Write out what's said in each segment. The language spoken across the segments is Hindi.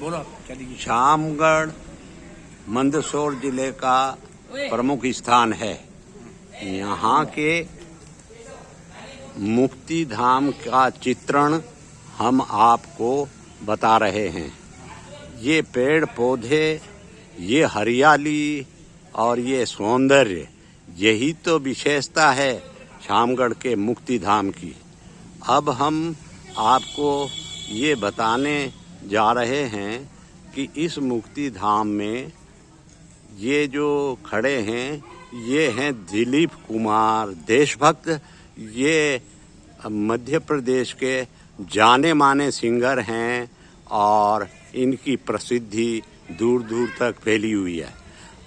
बोलो चलिए शामगढ़ मंदसौर ज़िले का प्रमुख स्थान है। यहाँ के मुक्ति धाम का चित्रण हम आपको बता रहे हैं। ये पेड़ पौधे ये हरियाली और ये सौंदर्य यही तो विशेषता है शामगढ़ के मुक्ति धाम की। अब हम आपको ये बताने जा रहे हैं कि इस मुक्ति धाम में ये जो खड़े हैं, ये हैं दिलीप कुमार देशभक्त। ये मध्य प्रदेश के जाने माने सिंगर हैं और इनकी प्रसिद्धि दूर दूर तक फैली हुई है।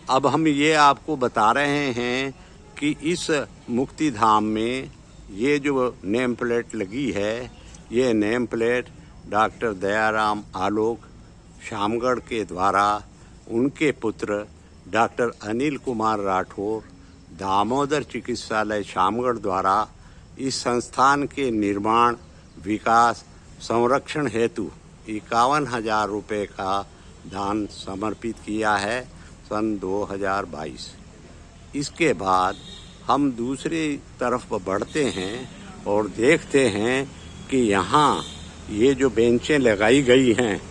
अब हम ये आपको बता रहे हैं कि इस मुक्ति धाम में ये जो नेम प्लेट लगी है, ये name plate doctor Dayaram Alok, Shamgarh के द्वारा उनके पुत्र डॉक्टर अनिल कुमार राठौर, दामोदर चिकित्सालय शामगढ़ द्वारा इस संस्थान के निर्माण, विकास, संरक्षण हेतु इक्यावन हज़ार रुपये का दान समर्पित किया है सन 2022 इसके बाद हम दूसरी तरफ़ बढ़ते हैं और देखते हैं कि यहाँ ये जो बेंचें लगाई गई हैं,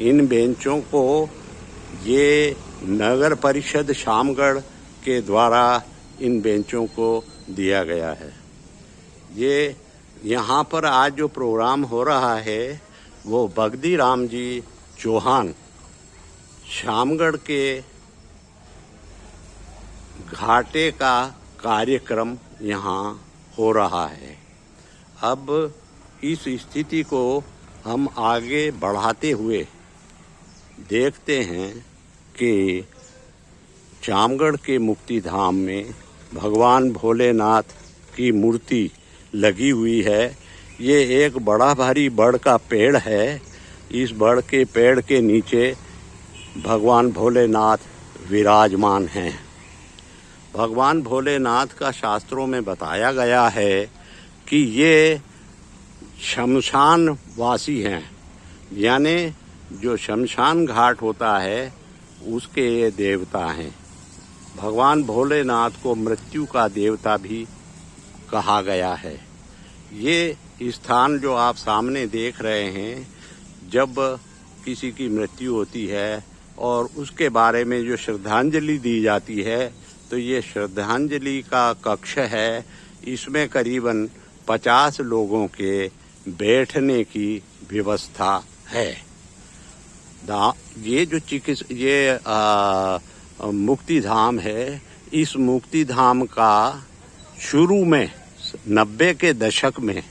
इन बेंचों को ये नगर परिषद शामगढ़ के द्वारा इन बेंचों को दिया गया है। ये यहाँ पर आज जो प्रोग्राम हो रहा है, वो बगदी राम जी चौहान शामगढ़ के घाटे का कार्यक्रम यहाँ हो रहा है। अब इस स्थिति को हम आगे बढ़ाते हुए देखते हैं कि चामगढ़ के मुक्ति धाम में भगवान भोलेनाथ की मूर्ति लगी हुई है। ये एक बड़ा भारी बड़ का पेड़ है। इस बड़ के पेड़ के नीचे भगवान भोलेनाथ विराजमान हैं। भगवान भोलेनाथ का शास्त्रों में बताया गया है कि ये शमशान वासी हैं। यानी जो शमशान घाट होता है, उसके ये देवता हैं। भगवान भोलेनाथ को मृत्यु का देवता भी कहा गया है। ये स्थान जो आप सामने देख रहे हैं, जब किसी की मृत्यु होती है और उसके बारे में जो श्रद्धांजलि दी जाती है तो ये श्रद्धांजलि का कक्ष है। इसमें करीबन पचास लोगों के बैठने की व्यवस्था है। ये जो चिकित्स, ये मुक्ति धाम है, इस मुक्ति धाम का शुरू में, नब्बे के दशक में,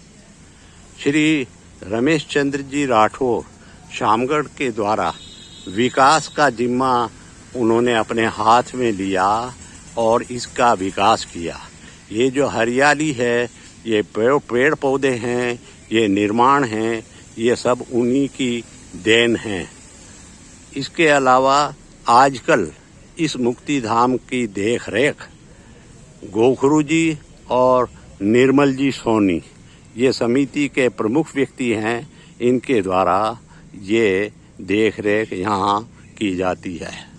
श्री रमेश चंद्र जी राठौर शामगढ़ के द्वारा विकास का जिम्मा उन्होंने अपने हाथ में लिया और इसका विकास किया। ये जो हरियाली है, ये पेड़ पौधे हैं ये निर्माण हैं, ये सब उन्हीं की देन हैं। इसके अलावा आजकल इस मुक्ति धाम की देख रेख गोखरू जी और निर्मल जी सोनी, ये समिति के प्रमुख व्यक्ति हैं, इनके द्वारा ये देख रेख यहाँ की जाती है।